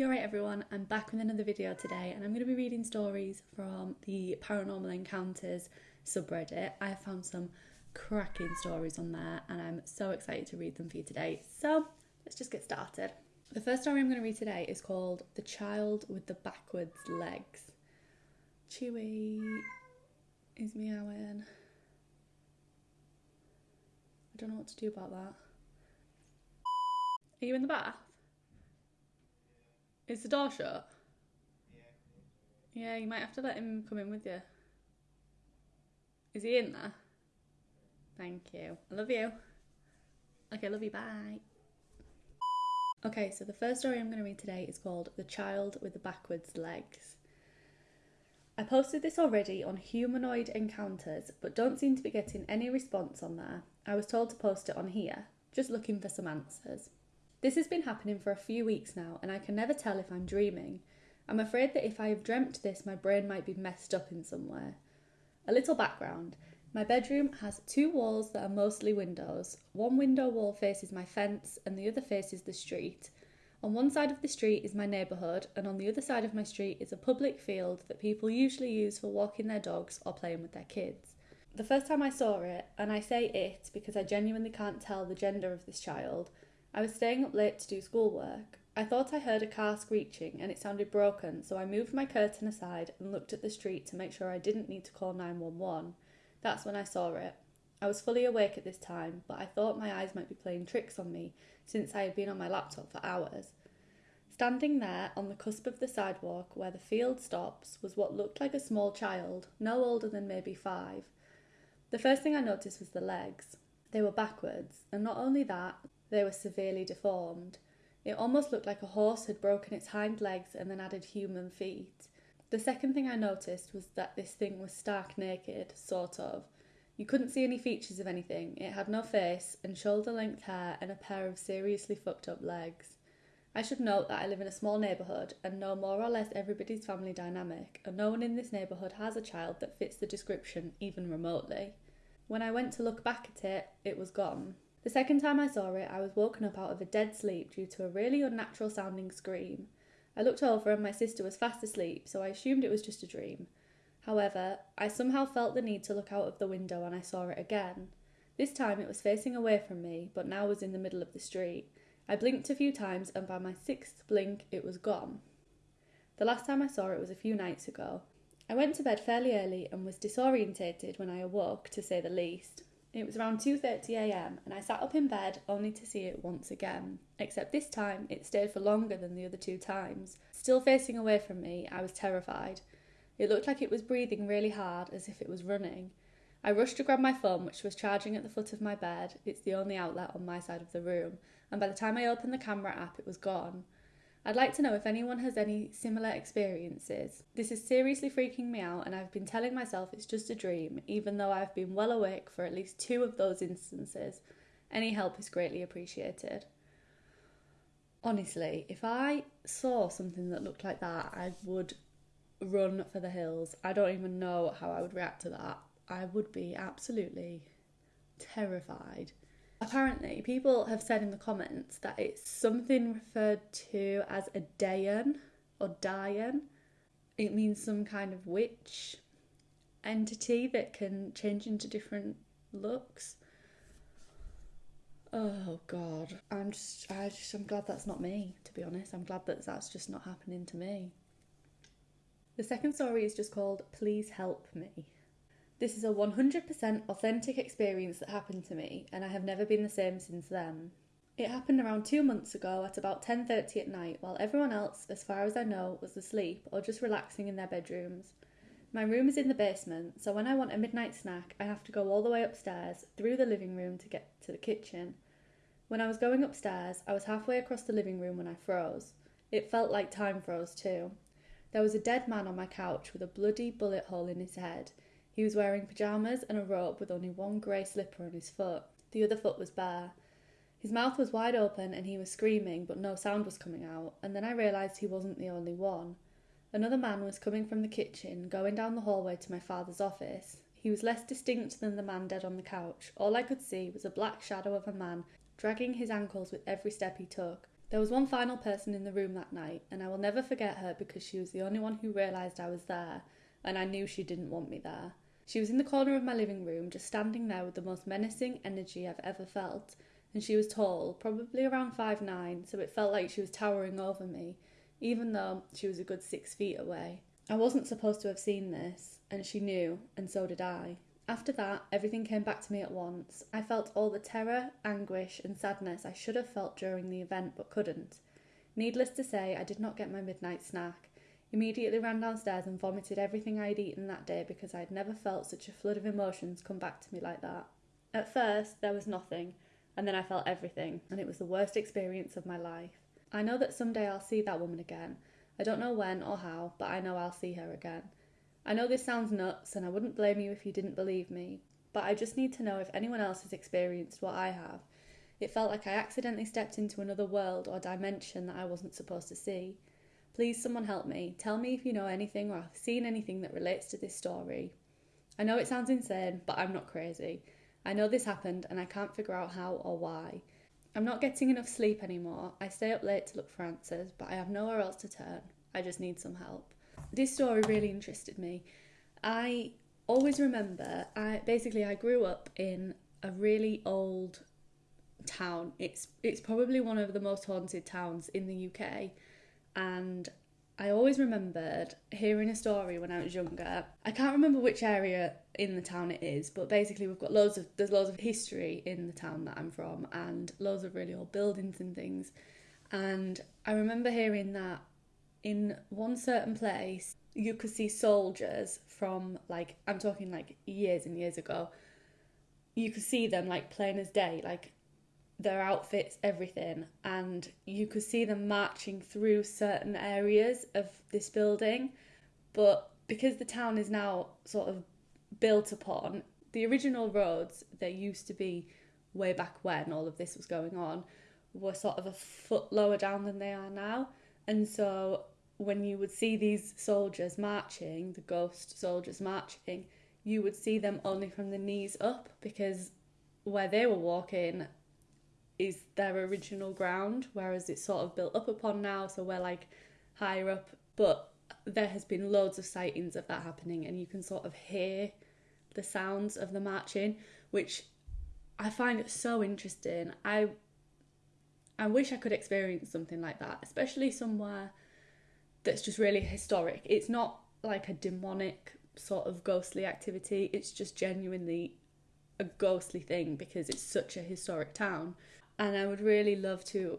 You're right, everyone. I'm back with another video today, and I'm going to be reading stories from the Paranormal Encounters subreddit. I found some cracking stories on there, and I'm so excited to read them for you today. So, let's just get started. The first story I'm going to read today is called The Child with the Backwards Legs. Chewy is meowing. I don't know what to do about that. Are you in the bath? Is the door shut? Yeah, you might have to let him come in with you. Is he in there? Thank you. I love you. Okay, love you. Bye. Okay, so the first story I'm going to read today is called The Child with the Backwards Legs. I posted this already on Humanoid Encounters, but don't seem to be getting any response on there. I was told to post it on here, just looking for some answers. This has been happening for a few weeks now, and I can never tell if I'm dreaming. I'm afraid that if I have dreamt this, my brain might be messed up in some way. A little background my bedroom has two walls that are mostly windows. One window wall faces my fence, and the other faces the street. On one side of the street is my neighbourhood, and on the other side of my street is a public field that people usually use for walking their dogs or playing with their kids. The first time I saw it, and I say it because I genuinely can't tell the gender of this child, I was staying up late to do schoolwork. I thought I heard a car screeching and it sounded broken, so I moved my curtain aside and looked at the street to make sure I didn't need to call 911. That's when I saw it. I was fully awake at this time, but I thought my eyes might be playing tricks on me since I had been on my laptop for hours. Standing there on the cusp of the sidewalk where the field stops was what looked like a small child, no older than maybe five. The first thing I noticed was the legs. They were backwards, and not only that, they were severely deformed. It almost looked like a horse had broken its hind legs and then added human feet. The second thing I noticed was that this thing was stark naked, sort of. You couldn't see any features of anything. It had no face and shoulder length hair and a pair of seriously fucked up legs. I should note that I live in a small neighbourhood and know more or less everybody's family dynamic, and no one in this neighbourhood has a child that fits the description even remotely. When I went to look back at it, it was gone. The second time I saw it, I was woken up out of a dead sleep due to a really unnatural sounding scream. I looked over and my sister was fast asleep, so I assumed it was just a dream. However, I somehow felt the need to look out of the window and I saw it again. This time it was facing away from me, but now was in the middle of the street. I blinked a few times and by my sixth blink it was gone. The last time I saw it was a few nights ago. I went to bed fairly early and was disorientated when I awoke, to say the least. It was around 2:30am and I sat up in bed only to see it once again, except this time it stayed for longer than the other two times. Still facing away from me, I was terrified. It looked like it was breathing really hard as if it was running. I rushed to grab my phone, which was charging at the foot of my bed. It's the only outlet on my side of the room, and by the time I opened the camera app, it was gone. I'd like to know if anyone has any similar experiences. This is seriously freaking me out, and I've been telling myself it's just a dream, even though I've been well awake for at least two of those instances. Any help is greatly appreciated. Honestly, if I saw something that looked like that, I would run for the hills. I don't even know how I would react to that. I would be absolutely terrified. Apparently, people have said in the comments that it's something referred to as a Dayan or Dayan. It means some kind of witch entity that can change into different looks. Oh god, I'm just, I just, I'm glad that's not me. To be honest, I'm glad that that's just not happening to me. The second story is just called "Please Help Me." This is a 100% authentic experience that happened to me, and I have never been the same since then. It happened around two months ago at about 10:30 at night, while everyone else, as far as I know, was asleep or just relaxing in their bedrooms. My room is in the basement, so when I want a midnight snack, I have to go all the way upstairs through the living room to get to the kitchen. When I was going upstairs, I was halfway across the living room when I froze. It felt like time froze too. There was a dead man on my couch with a bloody bullet hole in his head. He was wearing pyjamas and a robe with only one grey slipper on his foot. The other foot was bare. His mouth was wide open and he was screaming, but no sound was coming out, and then I realised he wasn't the only one. Another man was coming from the kitchen, going down the hallway to my father's office. He was less distinct than the man dead on the couch. All I could see was a black shadow of a man dragging his ankles with every step he took. There was one final person in the room that night, and I will never forget her because she was the only one who realised I was there, and I knew she didn't want me there. She was in the corner of my living room, just standing there with the most menacing energy I've ever felt, and she was tall, probably around five nine, so it felt like she was towering over me, even though she was a good six feet away. I wasn't supposed to have seen this, and she knew, and so did I. After that, everything came back to me at once. I felt all the terror, anguish, and sadness I should have felt during the event but couldn't. Needless to say, I did not get my midnight snack. Immediately ran downstairs and vomited everything I had eaten that day because I had never felt such a flood of emotions come back to me like that. At first, there was nothing, and then I felt everything, and it was the worst experience of my life. I know that someday I'll see that woman again. I don't know when or how, but I know I'll see her again. I know this sounds nuts, and I wouldn't blame you if you didn't believe me, but I just need to know if anyone else has experienced what I have. It felt like I accidentally stepped into another world or dimension that I wasn't supposed to see. Please, someone help me. Tell me if you know anything or have seen anything that relates to this story. I know it sounds insane, but I'm not crazy. I know this happened and I can't figure out how or why. I'm not getting enough sleep anymore. I stay up late to look for answers, but I have nowhere else to turn. I just need some help this story really interested me. I always remember, I basically I grew up in a really old town. It's it's probably one of the most haunted towns in the UK, and I always remembered hearing a story when I was younger. I can't remember which area in the town it is, but basically we've got loads of there's loads of history in the town that I'm from and loads of really old buildings and things. And I remember hearing that in one certain place, you could see soldiers from like I'm talking like years and years ago. You could see them like plain as day, like their outfits, everything, and you could see them marching through certain areas of this building. But because the town is now sort of built upon, the original roads that used to be way back when all of this was going on were sort of a foot lower down than they are now. And so when you would see these soldiers marching, the ghost soldiers marching, you would see them only from the knees up because where they were walking is their original ground, whereas it's sort of built up upon now, so we're like higher up. But there has been loads of sightings of that happening, and you can sort of hear the sounds of the marching, which I find so interesting. I I wish I could experience something like that, especially somewhere that's just really historic. It's not like a demonic sort of ghostly activity, it's just genuinely a ghostly thing because it's such a historic town. And I would really love to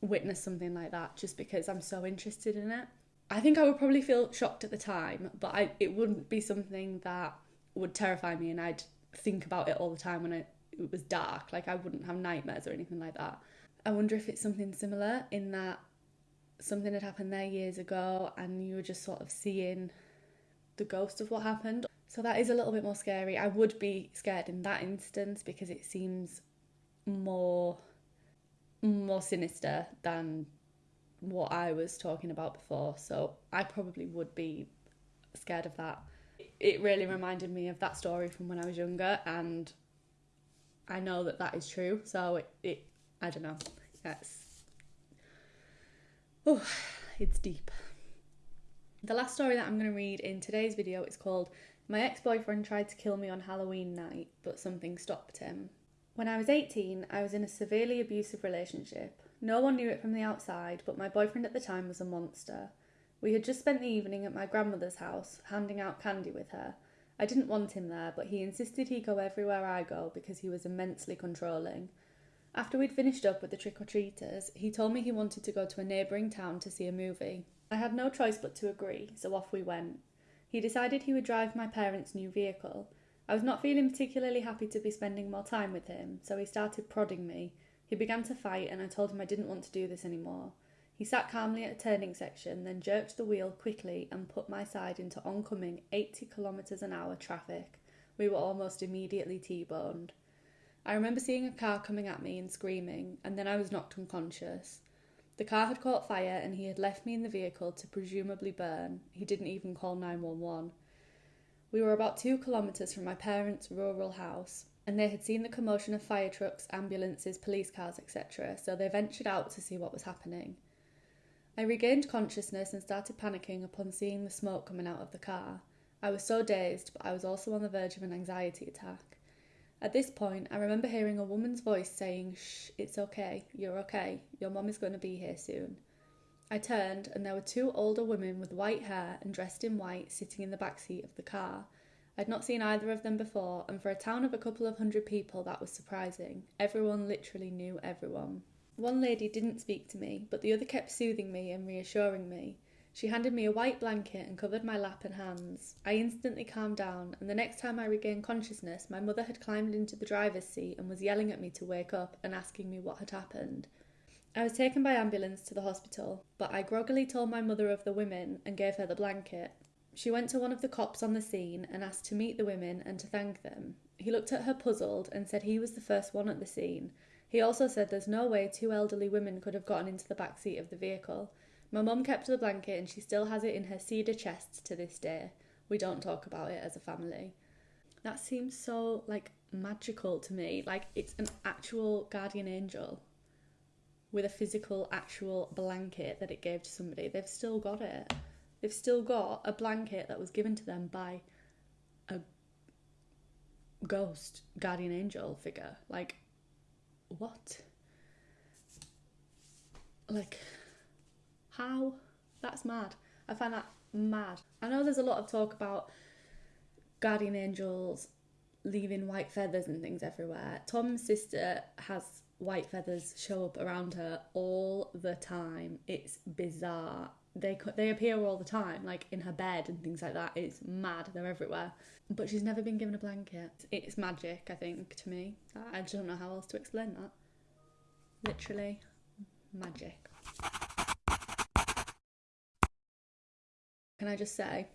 witness something like that just because I'm so interested in it. I think I would probably feel shocked at the time, but I, it wouldn't be something that would terrify me and I'd think about it all the time when it, it was dark. Like I wouldn't have nightmares or anything like that. I wonder if it's something similar in that something had happened there years ago and you were just sort of seeing the ghost of what happened. So that is a little bit more scary. I would be scared in that instance because it seems more more sinister than what I was talking about before. So I probably would be scared of that. It really reminded me of that story from when I was younger and I know that that is true. So it, it I don't know. Yes. Oh, it's deep. The last story that I'm going to read in today's video is called My Ex Boyfriend Tried to Kill Me on Halloween Night, but Something Stopped Him. When I was 18, I was in a severely abusive relationship. No one knew it from the outside, but my boyfriend at the time was a monster. We had just spent the evening at my grandmother's house, handing out candy with her. I didn't want him there, but he insisted he go everywhere I go because he was immensely controlling. After we'd finished up with the trick or treaters, he told me he wanted to go to a neighbouring town to see a movie. I had no choice but to agree, so off we went. He decided he would drive my parents' new vehicle. I was not feeling particularly happy to be spending more time with him, so he started prodding me. He began to fight, and I told him I didn't want to do this anymore. He sat calmly at a turning section, then jerked the wheel quickly and put my side into oncoming 80 kilometres an hour traffic. We were almost immediately T boned. I remember seeing a car coming at me and screaming, and then I was knocked unconscious. The car had caught fire and he had left me in the vehicle to presumably burn. He didn't even call 911. We were about two kilometres from my parents' rural house, and they had seen the commotion of fire trucks, ambulances, police cars, etc., so they ventured out to see what was happening. I regained consciousness and started panicking upon seeing the smoke coming out of the car. I was so dazed, but I was also on the verge of an anxiety attack. At this point, I remember hearing a woman's voice saying, Shh, it's okay, you're okay, your mum is going to be here soon. I turned, and there were two older women with white hair and dressed in white sitting in the back seat of the car. I'd not seen either of them before, and for a town of a couple of hundred people, that was surprising. Everyone literally knew everyone. One lady didn't speak to me, but the other kept soothing me and reassuring me. She handed me a white blanket and covered my lap and hands. I instantly calmed down, and the next time I regained consciousness, my mother had climbed into the driver's seat and was yelling at me to wake up and asking me what had happened. I was taken by ambulance to the hospital, but I groggily told my mother of the women and gave her the blanket. She went to one of the cops on the scene and asked to meet the women and to thank them. He looked at her puzzled and said he was the first one at the scene. He also said there's no way two elderly women could have gotten into the back seat of the vehicle. My mum kept the blanket and she still has it in her cedar chest to this day. We don't talk about it as a family. That seems so like magical to me. Like it's an actual guardian angel with a physical, actual blanket that it gave to somebody. They've still got it. They've still got a blanket that was given to them by a ghost, guardian angel figure. Like, what? Like, how? That's mad. I find that mad. I know there's a lot of talk about guardian angels leaving white feathers and things everywhere. Tom's sister has white feathers show up around her all the time. It's bizarre. They they appear all the time, like in her bed and things like that. It's mad. They're everywhere. But she's never been given a blanket. It's magic, I think, to me. I just don't know how else to explain that. Literally, magic. Can I just say,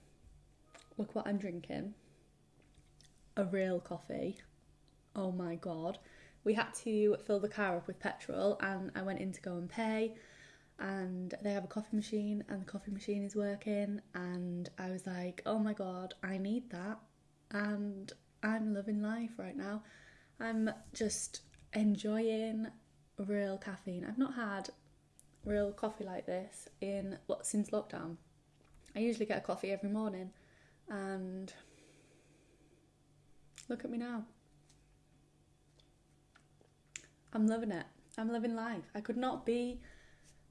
look what I'm drinking. A real coffee. Oh my god we had to fill the car up with petrol and I went in to go and pay and they have a coffee machine and the coffee machine is working and I was like, "Oh my god, I need that." And I'm loving life right now. I'm just enjoying real caffeine. I've not had real coffee like this in what since lockdown. I usually get a coffee every morning and look at me now. I'm loving it. I'm living life. I could not be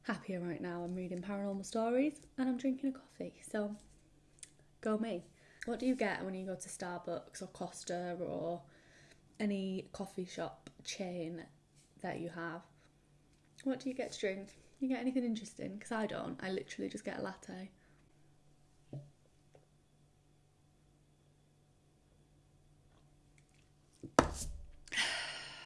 happier right now. I'm reading paranormal stories and I'm drinking a coffee. So go me. What do you get when you go to Starbucks or Costa or any coffee shop chain that you have? What do you get to drink? You get anything interesting? Because I don't. I literally just get a latte.